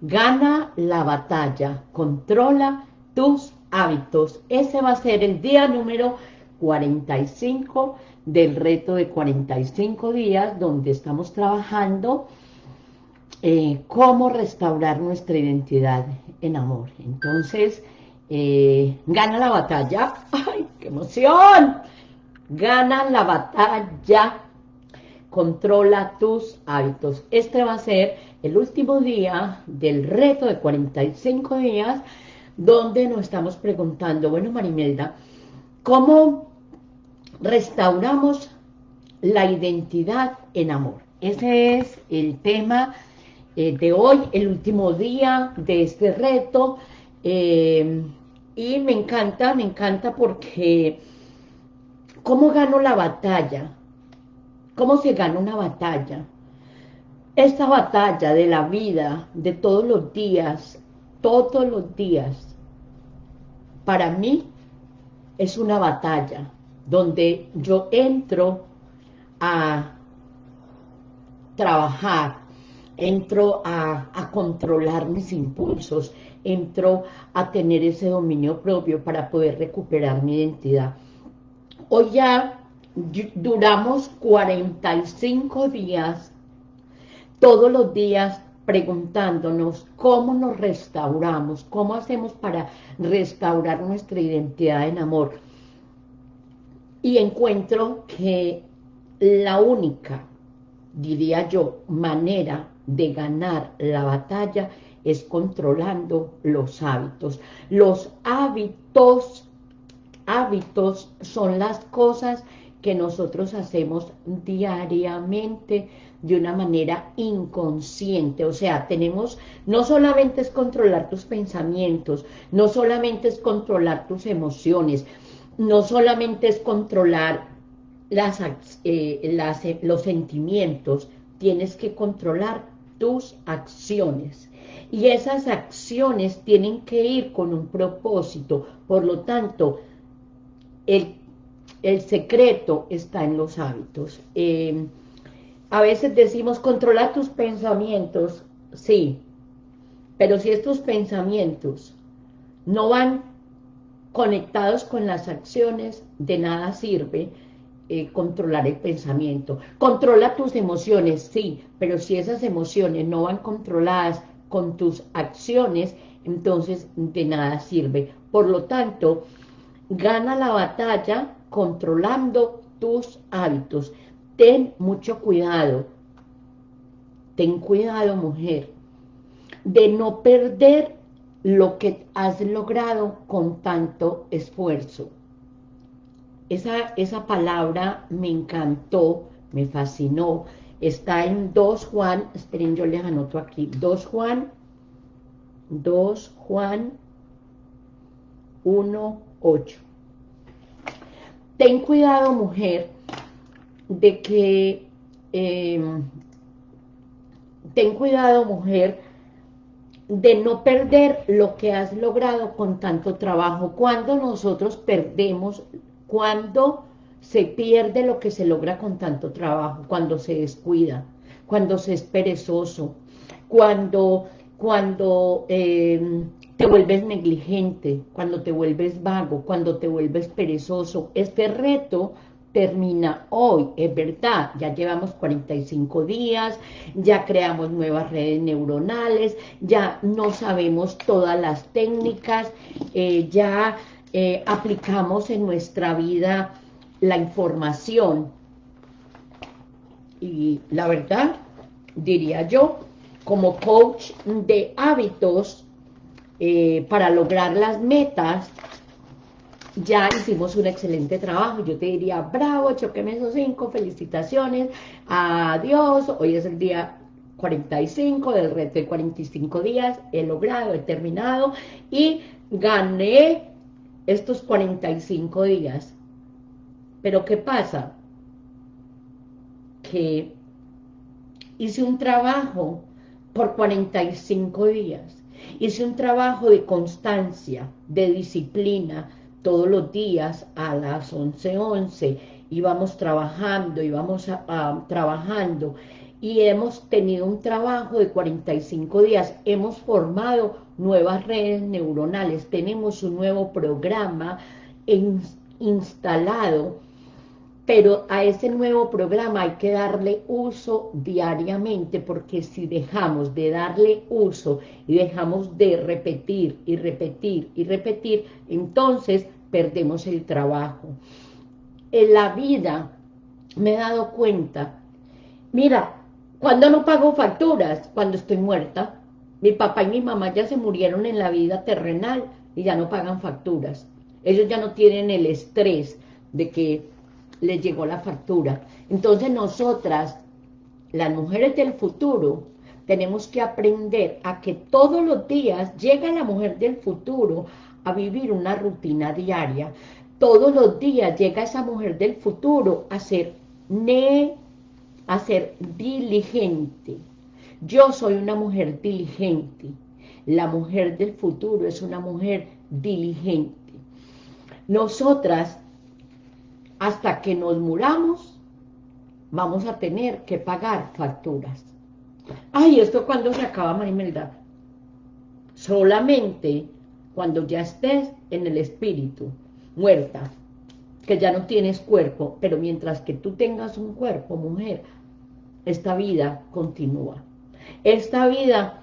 Gana la batalla, controla tus hábitos. Ese va a ser el día número 45 del reto de 45 días, donde estamos trabajando eh, cómo restaurar nuestra identidad en amor. Entonces, eh, gana la batalla. ¡Ay, qué emoción! Gana la batalla. Controla tus hábitos. Este va a ser el último día del reto de 45 días, donde nos estamos preguntando, bueno, Marimelda, ¿cómo restauramos la identidad en amor? Ese es el tema eh, de hoy, el último día de este reto, eh, y me encanta, me encanta porque ¿cómo gano la batalla? ¿Cómo se gana una batalla? Esta batalla de la vida, de todos los días, todos los días, para mí es una batalla donde yo entro a trabajar, entro a, controlar mis impulsos, entro a tener ese dominio propio para poder recuperar mi identidad. Hoy ya duramos 45 días, todos los días preguntándonos cómo nos restauramos, cómo hacemos para restaurar nuestra identidad en amor. Y encuentro que la única, diría yo, manera de ganar la batalla es controlando los hábitos. Los hábitos, hábitos son las cosas nosotros hacemos diariamente de una manera inconsciente, o sea, tenemos, no solamente es controlar tus pensamientos, no solamente es controlar tus emociones, no solamente es controlar las, eh, las, los sentimientos, tienes que controlar tus acciones. Y esas acciones tienen que ir con un propósito. Por lo tanto, el, secreto está en los hábitos. Eh, a veces decimos, controla tus pensamientos. Sí, pero si estos pensamientos no van conectados con las acciones, de nada sirve eh, controlar el pensamiento. Controla tus emociones, sí, pero si esas emociones no van controladas con tus acciones, entonces de nada sirve. Por lo tanto, gana la batalla controlando tus hábitos. Ten mucho cuidado, ten cuidado mujer, de no perder lo que has logrado con tanto esfuerzo. Esa, esa palabra me encantó, me fascinó. Está en 2 Juan, esperen, yo les anoto aquí, 2 Juan, 2 Juan 1, 8. Ten cuidado, mujer, de que, em, ten cuidado, mujer, de no perder lo que has logrado con tanto trabajo. Cuando nosotros perdemos cuando se pierde lo que se logra con tanto trabajo, cuando se descuida, cuando se es perezoso, cuando, cuando eh, te vuelves negligente, cuando te vuelves vago, cuando te vuelves perezoso. Este reto termina hoy, es verdad, ya llevamos 45 días, ya creamos nuevas redes neuronales, ya no sabemos todas las técnicas, eh, ya eh, aplicamos en nuestra vida la información. Y la verdad, diría yo, como coach de hábitos, eh, para lograr las metas, ya hicimos un excelente trabajo. Yo te diría, bravo, choqueme esos cinco, felicitaciones, adiós, hoy es el día 45 del reto de 45 días, he logrado, he terminado y gané estos 45 días. Pero ¿qué pasa? Que hice un trabajo por 45 días. Hice un trabajo de constancia, de disciplina, todos los días a las 11.11 11, íbamos trabajando, íbamos a, trabajando. Y hemos tenido un trabajo de 45 días, hemos formado nuevas redes neuronales, tenemos un nuevo programa instalado, pero a ese nuevo programa hay que darle uso diariamente, porque si dejamos de darle uso y dejamos de repetir y repetir y repetir, entonces perdemos el trabajo. En la vida me he dado cuenta, mira, cuando no pago facturas? Cuando estoy muerta. Mi papá y mi mamá ya se murieron en la vida terrenal y ya no pagan facturas. Ellos ya no tienen el estrés de que les llegó la factura. Entonces nosotras, las mujeres del futuro, tenemos que aprender a que todos los días llega la mujer del futuro a vivir una rutina diaria. Todos los días llega esa mujer del futuro a ser ne a ser diligente. Yo soy una mujer diligente. La mujer del futuro es una mujer diligente. Nosotras, hasta que nos muramos, vamos a tener que pagar facturas. Ay, ¿esto cuando se acaba, Marimelda? Solamente cuando ya estés en el espíritu, muerta, que ya no tienes cuerpo, pero mientras que tú tengas un cuerpo, mujer, esta vida continúa. Esta vida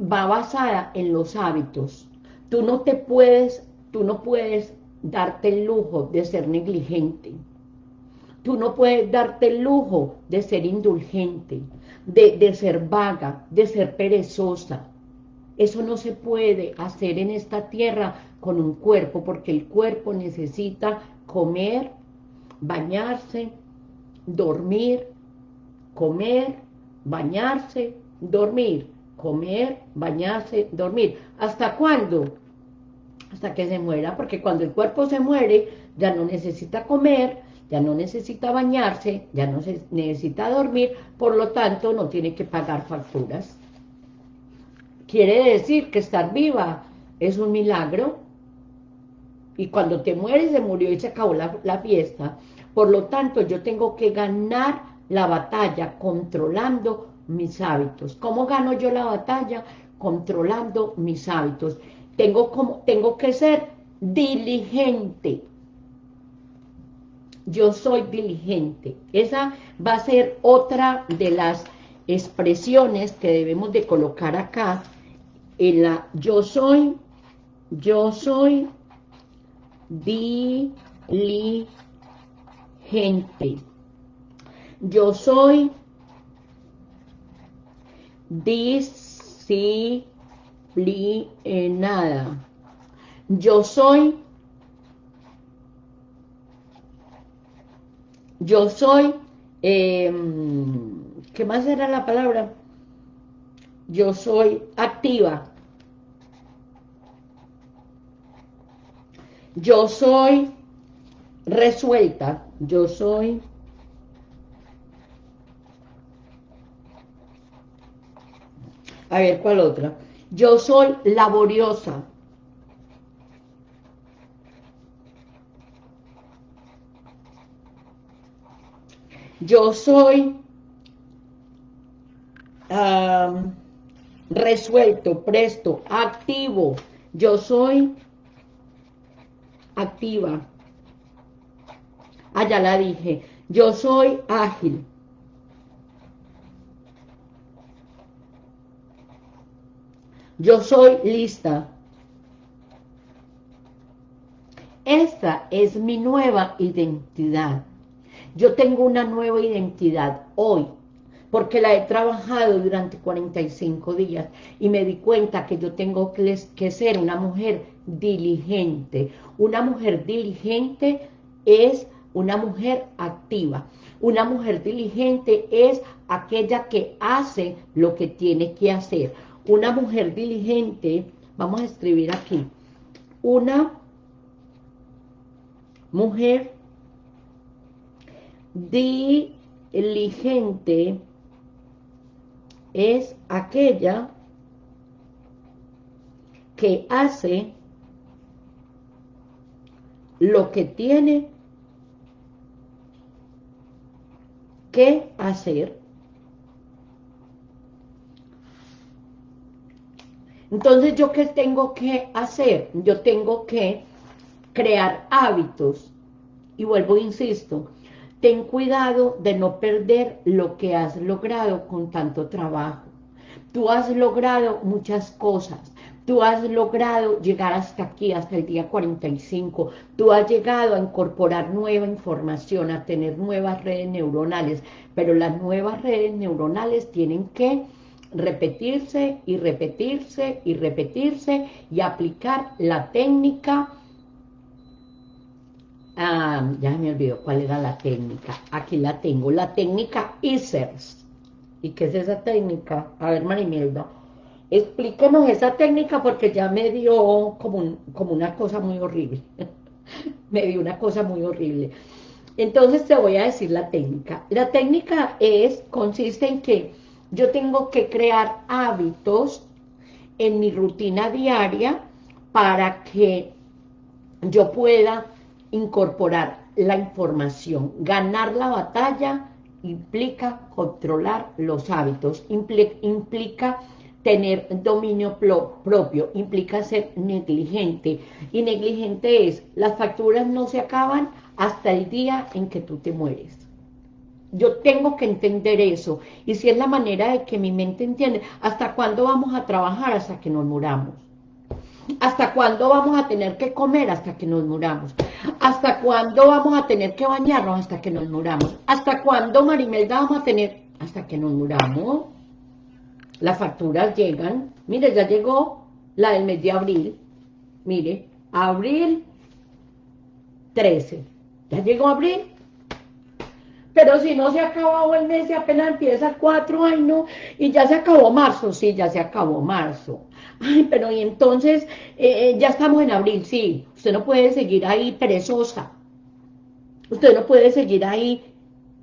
va basada en los hábitos. Tú no te puedes, tú no puedes darte el lujo de ser negligente. Tú no puedes darte el lujo de ser indulgente, de, de ser vaga, de ser perezosa. Eso no se puede hacer en esta tierra con un cuerpo, porque el cuerpo necesita comer, bañarse, dormir, comer, bañarse, dormir, comer, bañarse, dormir. ¿Hasta cuándo? Hasta que se muera, porque cuando el cuerpo se muere, ya no necesita comer, ya no necesita bañarse, ya no necesita dormir, por lo tanto no tiene que pagar facturas. Quiere decir que estar viva es un milagro, y cuando te mueres se murió y se acabó la, la fiesta. Por lo tanto, yo tengo que ganar la batalla controlando mis hábitos. ¿Cómo gano yo la batalla? Controlando mis hábitos. Tengo, como, tengo que ser diligente. Yo soy diligente. Esa va a ser otra de las expresiones que debemos de colocar acá en la yo soy, yo soy diligente. Yo soy disciplinada. Yo soy yo soy em, ¿qué más era la palabra? Yo soy activa. Yo soy resuelta. Yo soy A ver, ¿cuál otra? Yo soy laboriosa. Yo soy resuelto, presto, activo. Yo soy activa. Ah, ya la dije. Yo soy ágil. Yo soy lista. Esta es mi nueva identidad. Yo tengo una nueva identidad hoy, porque la he trabajado durante 45 días y me di cuenta que yo tengo que, ser una mujer diligente. Una mujer diligente es una mujer activa. Una mujer diligente es aquella que hace lo que tiene que hacer una mujer diligente, vamos a escribir aquí, una mujer diligente es aquella que hace lo que tiene que hacer Entonces, ¿yo qué tengo que hacer? Yo tengo que crear hábitos. Y vuelvo, insisto, ten cuidado de no perder lo que has logrado con tanto trabajo. Tú has logrado muchas cosas, tú has logrado llegar hasta aquí, hasta el día 45, tú has llegado a incorporar nueva información, a tener nuevas redes neuronales, pero las nuevas redes neuronales tienen que repetirse y repetirse y repetirse y aplicar la técnica ah, ya me olvidó cuál era la técnica. Aquí la tengo, la técnica ISERS. ¿y qué es esa técnica? a ver Marimelda explíquenos esa técnica porque ya me dio como, como una cosa muy horrible. Me dio una cosa muy horrible. Entonces te voy a decir la técnica. La técnica es, consiste en que yo tengo que crear hábitos en mi rutina diaria para que yo pueda incorporar la información. Ganar la batalla implica controlar los hábitos, implica tener dominio propio, implica ser negligente. Y negligente es, las facturas no se acaban hasta el día en que tú te mueres. Yo tengo que entender eso. Y si es la manera de que mi mente entiende, ¿hasta cuándo vamos a trabajar? Hasta que nos muramos. ¿Hasta cuándo vamos a tener que comer? Hasta que nos muramos. ¿Hasta cuándo vamos a tener que bañarnos? Hasta que nos muramos. ¿Hasta cuándo, Marimelda, vamos a tener? Hasta que nos muramos. Las facturas llegan. Mire, ya llegó la del mes de abril. Mire, abril 13. Ya llegó abril pero si no se ha acabado el mes y apenas empieza cuatro, ay no, y ya se acabó marzo, sí, ya se acabó marzo. Ay, pero y entonces, eh, eh, ya estamos en abril, sí, usted no puede seguir ahí perezosa. Usted no puede seguir ahí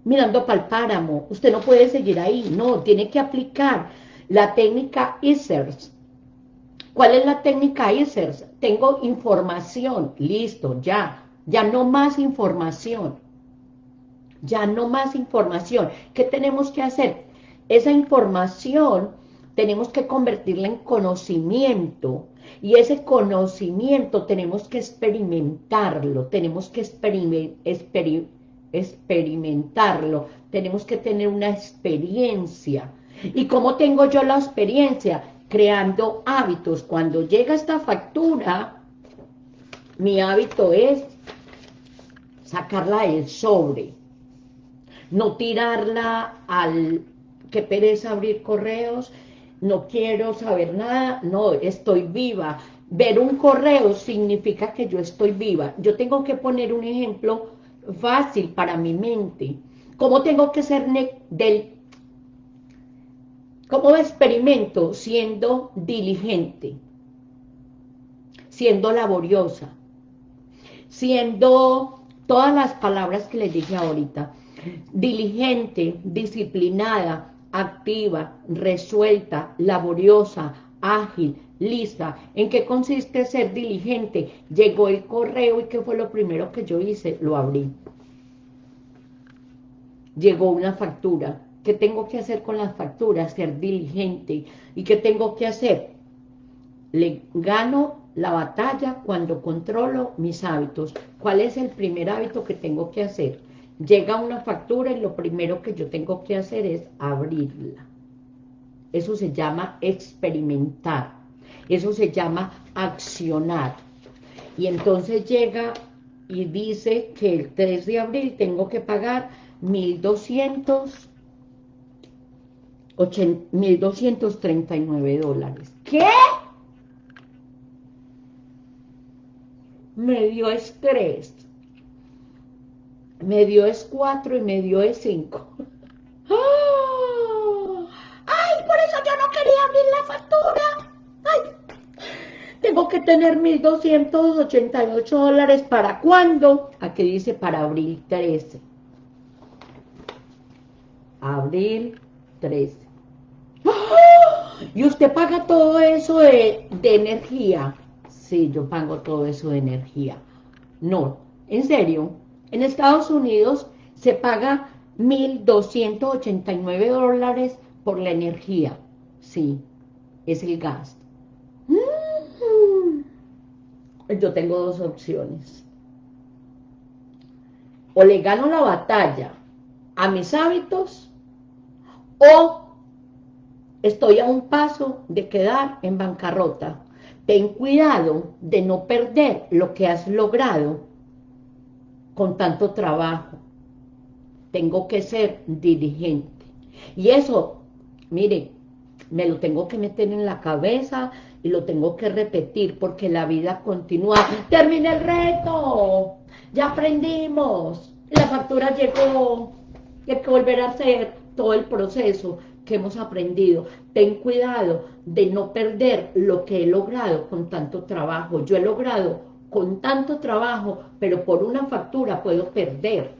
mirando para el páramo, usted no puede seguir ahí, no, tiene que aplicar la técnica ISERS. ¿Cuál es la técnica ISERS? Tengo información, listo, ya, ya no más información ya no más información. ¿Qué tenemos que hacer? Esa información tenemos que convertirla en conocimiento y ese conocimiento tenemos que experimentarlo, tenemos que experimentarlo, tenemos que tener una experiencia. ¿Y cómo tengo yo la experiencia? Creando hábitos. Cuando llega esta factura, mi hábito es sacarla del sobre no tirarla al que pereza abrir correos, no quiero saber nada, no, estoy viva. Ver un correo significa que yo estoy viva. Yo tengo que poner un ejemplo fácil para mi mente. ¿Cómo tengo que ser del... ¿Cómo experimento siendo diligente? Siendo laboriosa. Siendo todas las palabras que les dije ahorita diligente, disciplinada, activa, resuelta, laboriosa, ágil, lista. ¿En qué consiste ser diligente? Llegó el correo y ¿qué fue lo primero que yo hice? Lo abrí. Llegó una factura. ¿Qué tengo que hacer con las facturas? Ser diligente. ¿Y qué tengo que hacer? Le gano la batalla cuando controlo mis hábitos. ¿Cuál es el primer hábito que tengo que hacer? Llega una factura y lo primero que yo tengo que hacer es abrirla. Eso se llama experimentar. Eso se llama accionar. Y entonces llega y dice que el 3 de abril tengo que pagar 1.200 1.239 dólares. ¿Qué? Me dio estrés medio es 4 y medio es 5. ¡Ah! ¡Ay, por eso yo no quería abrir la factura! ¡Ay! Tengo que tener 1.288 dólares, ¿para cuándo? Aquí dice para abril 13. Abril 13. ¡Ah! ¿Y usted paga todo eso de, de energía? Sí, yo pago todo eso de energía. No, en serio, en Estados Unidos se paga 1.289 dólares por la energía. Sí, es el gas. yo tengo dos opciones. O le gano la batalla a mis hábitos, o estoy a un paso de quedar en bancarrota. Ten cuidado de no perder lo que has logrado con tanto trabajo. Tengo que ser dirigente. Y eso, mire, me lo tengo que meter en la cabeza y lo tengo que repetir porque la vida continúa. ¡Termina el reto! ¡Ya aprendimos! La factura llegó. Hay que volver a hacer todo el proceso que hemos aprendido. Ten cuidado de no perder lo que he logrado con tanto trabajo. Yo he logrado con tanto trabajo, pero por una factura puedo perder.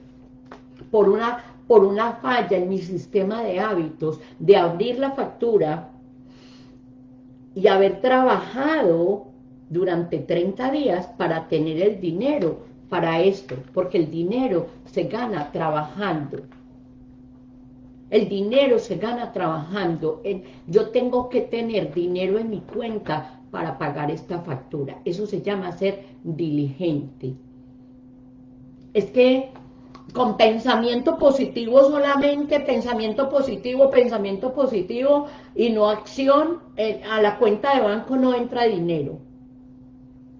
Por una, por una falla en mi sistema de hábitos, de abrir la factura y haber trabajado durante 30 días para tener el dinero para esto, porque el dinero se gana trabajando. El dinero se gana trabajando. Yo tengo que tener dinero en mi cuenta para pagar esta factura. Eso se llama ser diligente. Es que con pensamiento positivo solamente, pensamiento positivo, pensamiento positivo y no acción, eh, a la cuenta de banco no entra dinero.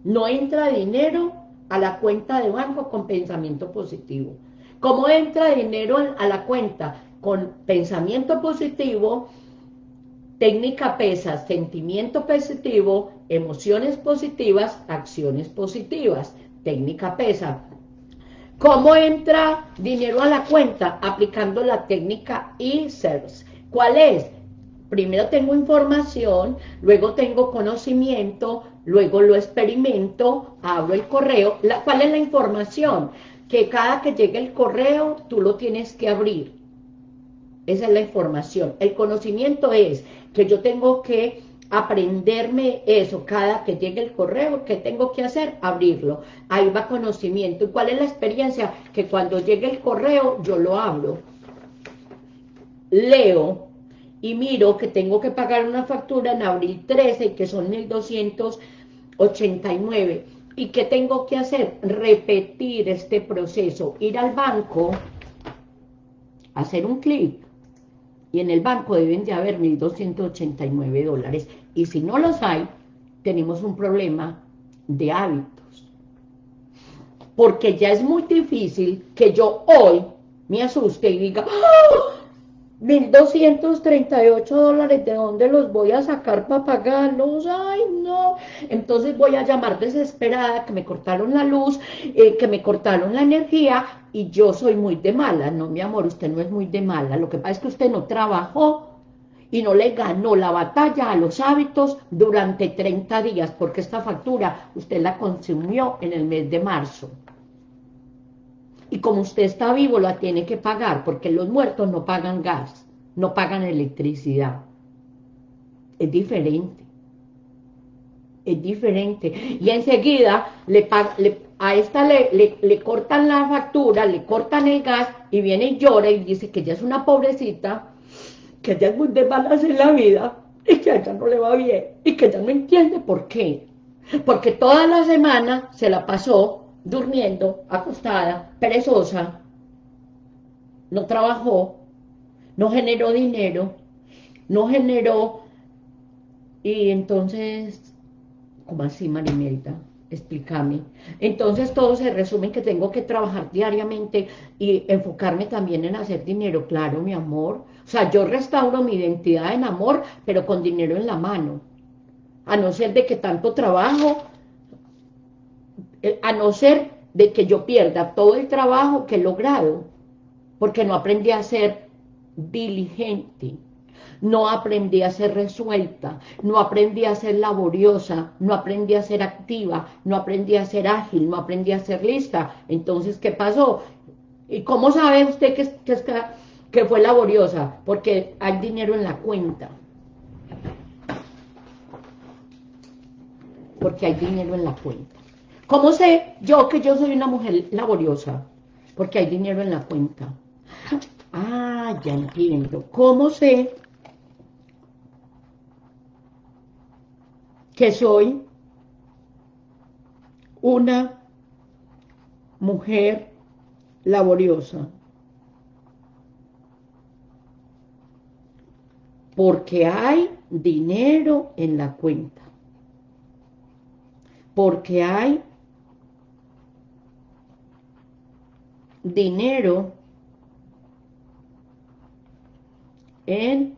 No entra dinero a la cuenta de banco con pensamiento positivo. ¿Cómo entra dinero a la cuenta? con pensamiento positivo, técnica PESA, sentimiento positivo, emociones positivas, acciones positivas, técnica PESA. ¿Cómo entra dinero a la cuenta? Aplicando la técnica e-service. ¿Cuál es? Primero tengo información, luego tengo conocimiento, luego lo experimento, abro el correo. ¿Cuál es la información? Que cada que llegue el correo, tú lo tienes que abrir esa es la información. El conocimiento es que yo tengo que aprenderme eso cada que llegue el correo, ¿qué tengo que hacer? Abrirlo. Ahí va conocimiento. ¿Y cuál es la experiencia? Que cuando llegue el correo yo lo abro, leo y miro que tengo que pagar una factura en abril 13 que son 1289. ¿Y qué tengo que hacer? Repetir este proceso, ir al banco, hacer un clic y en el banco deben de haber 1.289 dólares. Y si no los hay, tenemos un problema de hábitos. Porque ya es muy difícil que yo hoy me asuste y diga, ¡Ah! 1.238 dólares, ¿de dónde los voy a sacar para pagarlos? ¡Ay, no! Entonces voy a llamar desesperada que me cortaron la luz, eh, que me cortaron la energía y yo soy muy de mala. No, mi amor, usted no es muy de mala. Lo que pasa es que usted no trabajó y no le ganó la batalla a los hábitos durante 30 días, porque esta factura usted la consumió en el mes de marzo. Y como usted está vivo, la tiene que pagar, porque los muertos no pagan gas, no pagan electricidad. Es diferente. Es diferente. Y enseguida le, a esta le, le, cortan la factura, le cortan el gas, y viene y llora y dice que ella es una pobrecita, que ella es muy de malas en la vida, y que a ella no le va bien, y que ella no entiende por qué. Porque toda la semana se la pasó durmiendo, acostada, perezosa, no trabajó, no generó dinero, no generó, y entonces, ¿cómo así, Marimelda? Explícame. Entonces todo se resume en que tengo que trabajar diariamente y enfocarme también en hacer dinero, claro, mi amor. O sea, yo restauro mi identidad en amor, pero con dinero en la mano. A no ser de que tanto trabajo a no ser de que yo pierda todo el trabajo que he logrado, porque no aprendí a ser diligente, no aprendí a ser resuelta, no aprendí a ser laboriosa, no aprendí a ser activa, no aprendí a ser ágil, no aprendí a ser lista. Entonces, ¿qué pasó? ¿Y cómo sabe usted que, que, que fue laboriosa? Porque hay dinero en la cuenta. Porque hay dinero en la cuenta. ¿Cómo sé yo que yo soy una mujer laboriosa? Porque hay dinero en la cuenta. Ah, ya entiendo. ¿Cómo sé que soy una mujer laboriosa. Porque hay dinero en la cuenta. Porque hay dinero en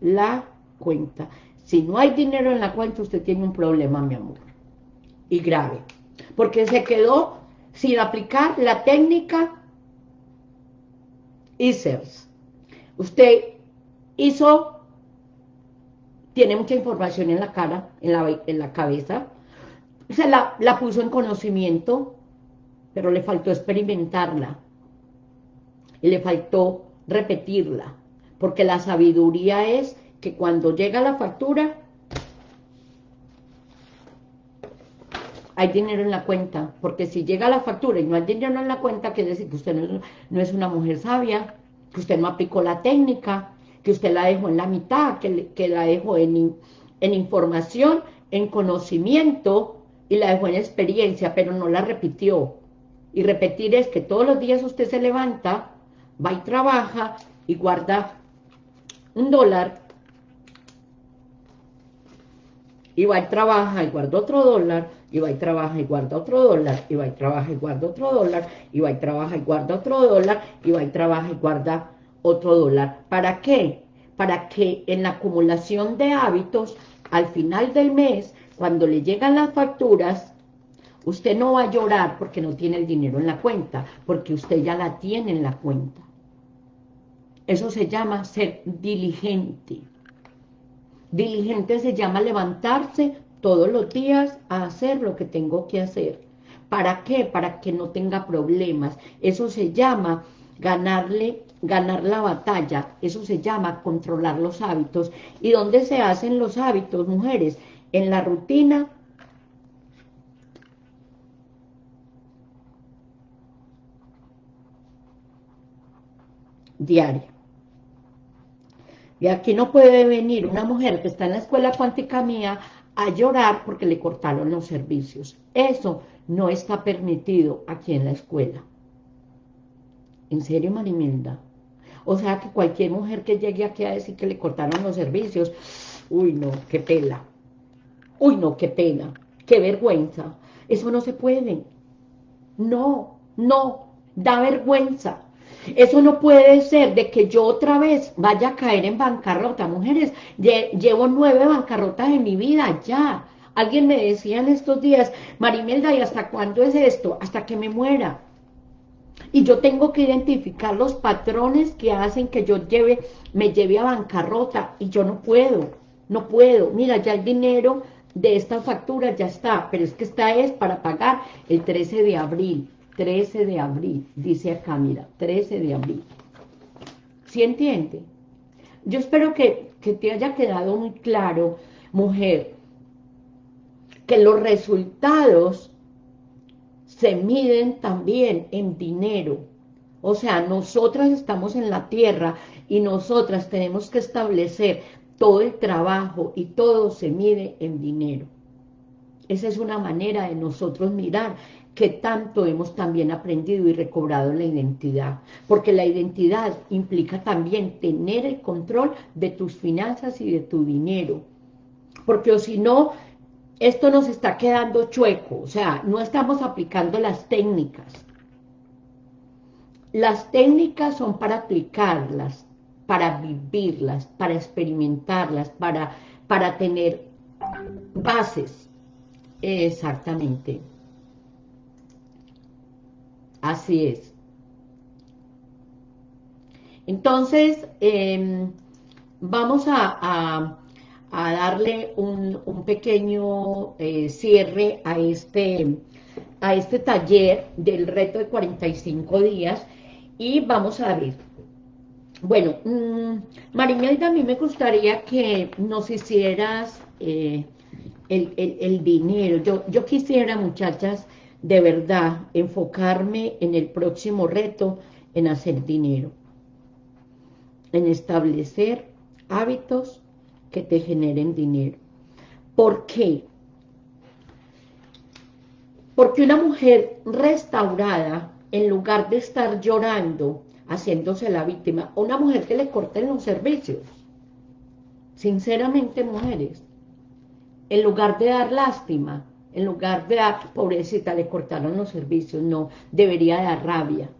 la cuenta. Si no hay dinero en la cuenta, usted tiene un problema, mi amor. Y grave. Porque se quedó sin aplicar la técnica ISERS. Usted hizo, tiene mucha información en la cara, en la, en la cabeza, se la, la puso en conocimiento, pero le faltó experimentarla. Y le faltó repetirla. Porque la sabiduría es que cuando llega la factura, hay dinero en la cuenta, porque si llega la factura y no hay dinero en la cuenta, quiere decir que usted no es, una mujer sabia, que usted no aplicó la técnica, que usted la dejó en la mitad, que, la dejó en, en información, en conocimiento, y la dejó en experiencia, pero no la repitió. Y repetir es que todos los días usted se levanta, va y trabaja, y guarda un dólar, y va y trabaja y guarda otro dólar, y va y trabaja y guarda otro dólar, y va y trabaja y guarda otro dólar, y va y trabaja y guarda otro dólar, y va y trabaja y guarda otro dólar. ¿Para qué? Para que en la acumulación de hábitos, al final del mes, cuando le llegan las facturas, usted no va a llorar porque no tiene el dinero en la cuenta, porque usted ya la tiene en la cuenta. Eso se llama ser diligente. Diligente se llama levantarse todos los días a hacer lo que tengo que hacer. ¿Para qué? Para que no tenga problemas. Eso se llama ganarle, ganar la batalla. Eso se llama controlar los hábitos. ¿Y dónde se hacen los hábitos, mujeres? En la rutina diaria. Y aquí no puede venir una mujer que está en la escuela cuántica mía a llorar porque le cortaron los servicios. Eso no está permitido aquí en la escuela. ¿En serio, Marimelda? O sea que cualquier mujer que llegue aquí a decir que le cortaron los servicios, uy no, qué pela. Uy no, qué pena, qué vergüenza. Eso no se puede. No, no, da vergüenza. Eso no puede ser de que yo otra vez vaya a caer en bancarrota. Mujeres, llevo nueve bancarrotas en mi vida, ya. Alguien me decía en estos días, Marimelda, ¿y hasta cuándo es esto? Hasta que me muera. Y yo tengo que identificar los patrones que hacen que yo lleve, me lleve a bancarrota. Y yo no puedo, no puedo. Mira, ya el dinero de esta factura ya está, pero es que esta es para pagar el 13 de abril. 13 de abril, dice acá, mira, 13 de abril. ¿Sí entiende? Yo espero que, que te haya quedado muy claro, mujer, que los resultados se miden también en dinero. O sea, nosotras estamos en la tierra y nosotras tenemos que establecer todo el trabajo y todo se mide en dinero. Esa es una manera de nosotros mirar que tanto hemos también aprendido y recobrado la identidad. Porque la identidad implica también tener el control de tus finanzas y de tu dinero. Porque si no, esto nos está quedando chueco. O sea, no estamos aplicando las técnicas. Las técnicas son para aplicarlas, para vivirlas, para experimentarlas, para, para tener bases. Exactamente. Así es. Entonces, em, vamos a, darle un, pequeño eh, cierre a este, a este taller del reto de 45 días y vamos a ver. Bueno, mmm, Marimelda, a mí me gustaría que nos hicieras eh, el, dinero. Yo, yo quisiera, muchachas, de verdad enfocarme en el próximo reto, en hacer dinero, en establecer hábitos que te generen dinero. ¿Por qué? Porque una mujer restaurada, en lugar de estar llorando, haciéndose la víctima, una mujer que le corten los servicios, sinceramente mujeres, en lugar de dar lástima, en lugar de dar, pobrecita, le cortaron los servicios, no, debería dar rabia.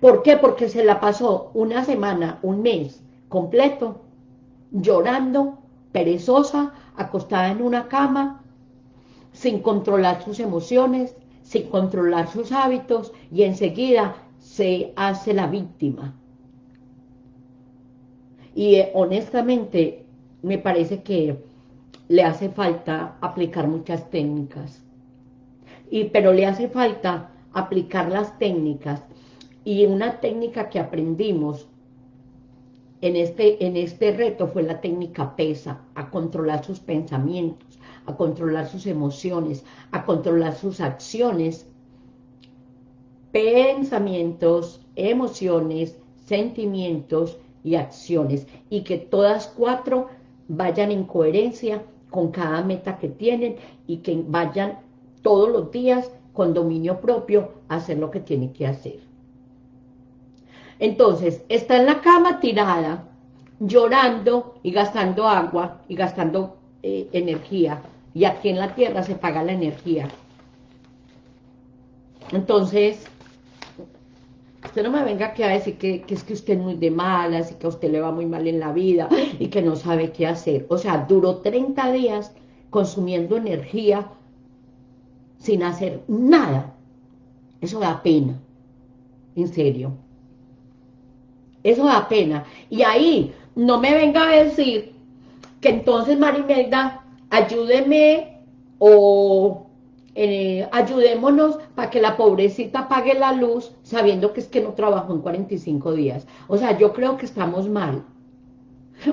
¿Por qué? Porque se la pasó una semana, un mes completo, llorando, perezosa, acostada en una cama, sin controlar sus emociones, sin controlar sus hábitos, y enseguida se hace la víctima. Y eh, honestamente, me parece que le hace falta aplicar muchas técnicas. Y, pero le hace falta aplicar las técnicas y una técnica que aprendimos en este, en este reto fue la técnica PESA, a controlar sus pensamientos, a controlar sus emociones, a controlar sus acciones, pensamientos, emociones, sentimientos y acciones, y que todas cuatro vayan en coherencia con cada meta que tienen y que vayan todos los días con dominio propio a hacer lo que tienen que hacer. Entonces, está en la cama tirada, llorando y gastando agua y gastando eh, energía. Y aquí en la tierra se paga la energía. Entonces, usted no me venga aquí a decir que, que, es que usted es muy de malas y que a usted le va muy mal en la vida y que no sabe qué hacer. O sea, duró 30 días consumiendo energía sin hacer nada. Eso da pena, en serio. Eso da pena. Y ahí, no me venga a decir que entonces, Marimelda, ayúdeme o eh, ayudémonos para que la pobrecita pague la luz sabiendo que es que no trabajó en 45 días. O sea, yo creo que estamos mal.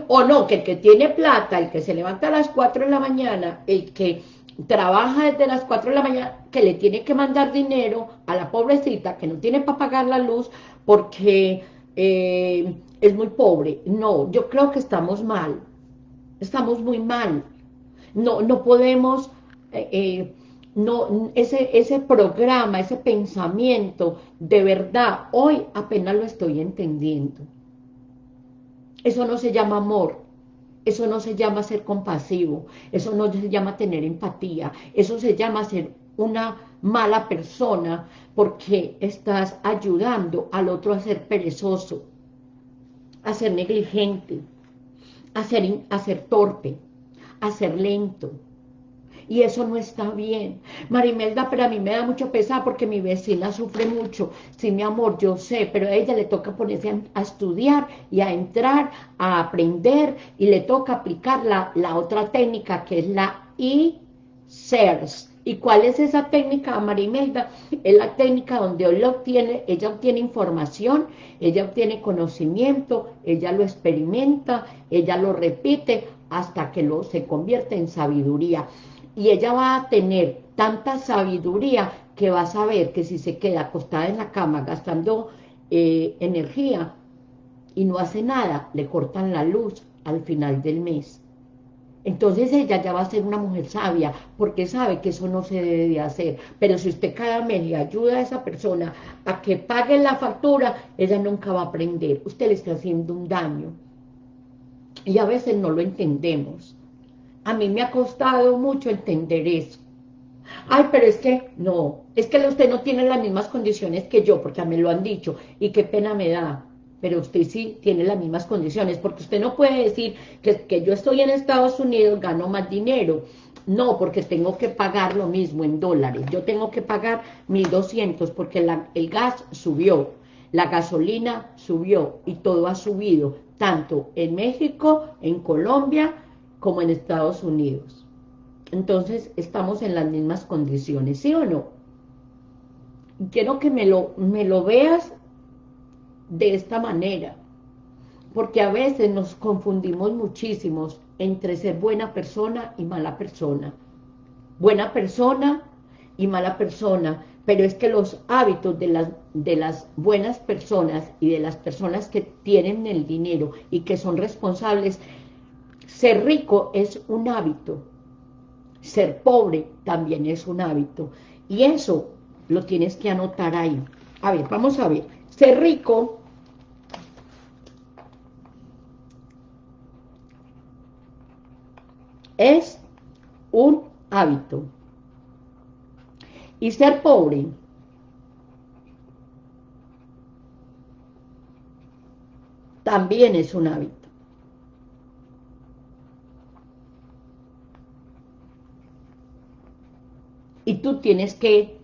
O no, que el que tiene plata, el que se levanta a las 4 de la mañana, el que trabaja desde las 4 de la mañana, que le tiene que mandar dinero a la pobrecita que no tiene para pagar la luz porque eh, es muy pobre. No, yo creo que estamos mal. Estamos muy mal. No, no podemos... Eh, no, ese, ese programa, ese pensamiento, de verdad, hoy apenas lo estoy entendiendo. Eso no se llama amor, eso no se llama ser compasivo, eso no se llama tener empatía, eso se llama ser una mala persona porque estás ayudando al otro a ser perezoso, a ser negligente, a ser, a ser torpe, a ser lento. Y eso no está bien. Marimelda, pero a mí me da mucho pesar porque mi vecina sufre mucho. Sí, mi amor, yo sé, pero a ella le toca ponerse a, estudiar y a entrar, a aprender, y le toca aplicar la, la otra técnica que es la e-CERS, ¿Y cuál es esa técnica, Marimelda? Es la técnica donde obtiene, ella obtiene información, ella obtiene conocimiento, ella lo experimenta, ella lo repite hasta que lo, se convierte en sabiduría. Y ella va a tener tanta sabiduría que va a saber que si se queda acostada en la cama gastando eh, energía y no hace nada, le cortan la luz al final del mes entonces ella ya va a ser una mujer sabia, porque sabe que eso no se debe de hacer. Pero si usted cada mes le ayuda a esa persona a que pague la factura, ella nunca va a aprender. Usted le está haciendo un daño. Y a veces no lo entendemos. A mí me ha costado mucho entender eso. Ay, pero es que, no, es que usted no tiene las mismas condiciones que yo, porque mí lo han dicho, y qué pena me da pero usted sí tiene las mismas condiciones, porque usted no puede decir que, yo estoy en Estados Unidos, gano más dinero, no, porque tengo que pagar lo mismo en dólares, yo tengo que pagar 1.200 porque el gas subió, la gasolina subió y todo ha subido, tanto en México, en Colombia, como en Estados Unidos. Entonces, estamos en las mismas condiciones, ¿sí o no? Quiero que me lo, me lo veas de esta manera, porque a veces nos confundimos muchísimos entre ser buena persona y mala persona. Buena persona y mala persona, pero es que los hábitos de las, de las buenas personas y de las personas que tienen el dinero y que son responsables, ser rico es un hábito. Ser pobre también es un hábito. Y eso lo tienes que anotar ahí. A ver, vamos a ver. Ser rico es un hábito. Y ser pobre también es un hábito. Y tú tienes que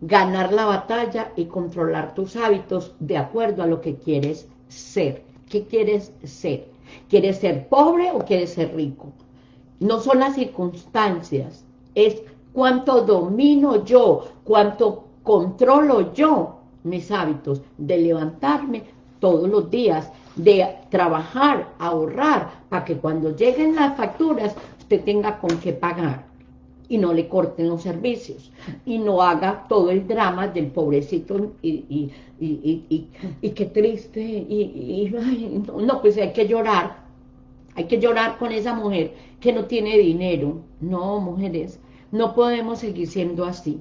ganar la batalla y controlar tus hábitos de acuerdo a lo que quieres ser. ¿Qué quieres ser? ¿Quieres ser pobre o quieres ser rico? No son las circunstancias, es cuánto domino yo, cuánto controlo yo mis hábitos de levantarme todos los días, de trabajar, ahorrar, para que cuando lleguen las facturas usted tenga con qué pagar y no le corten los servicios y no haga todo el drama del pobrecito y, y, qué triste y, no, pues hay que llorar hay que llorar con esa mujer que no tiene dinero. No, mujeres, no podemos seguir siendo así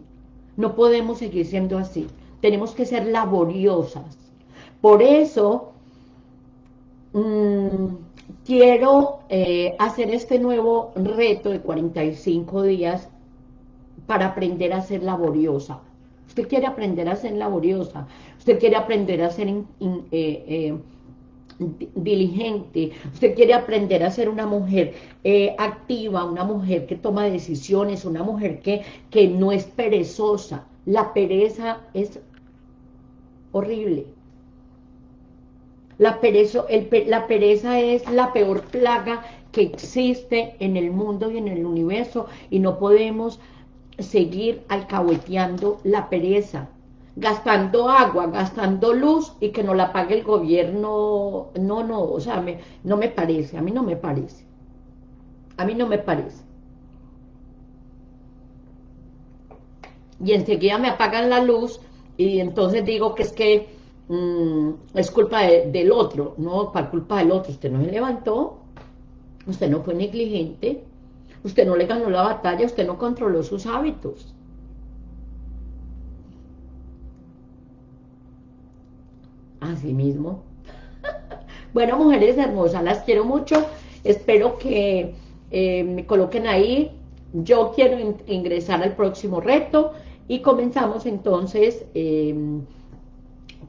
no podemos seguir siendo así tenemos que ser laboriosas. Por eso mmm, quiero eh, hacer este nuevo reto de 45 días para aprender a ser laboriosa. Usted quiere aprender a ser laboriosa, usted quiere aprender a ser eh, eh, diligente, usted quiere aprender a ser una mujer activa, una mujer que toma decisiones, una mujer que, que no es perezosa. La pereza es horrible. La pereza, la pereza es la peor plaga que existe en el mundo y en el universo y no podemos seguir alcahueteando la pereza, gastando agua, gastando luz y que no la pague el gobierno. No, no, o sea, no me parece, a mí no me parece. A mí no me parece. Y enseguida me apagan la luz y entonces digo que es que Mm, es culpa del otro, no, para culpa del otro, usted no se levantó, usted no fue negligente, usted no le ganó la batalla, usted no controló sus hábitos. Así mismo. bueno, mujeres hermosas, las quiero mucho, espero que eh, me coloquen ahí, yo quiero ingresar al próximo reto, y comenzamos entonces... Eh,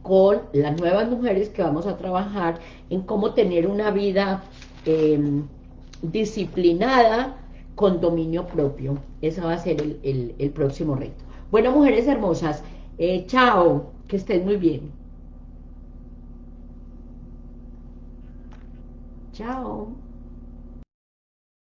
con las nuevas mujeres que vamos a trabajar en cómo tener una vida em, disciplinada con dominio propio. Ese va a ser el, próximo reto. Bueno, mujeres hermosas, eh, chao, que estén muy bien. Chao.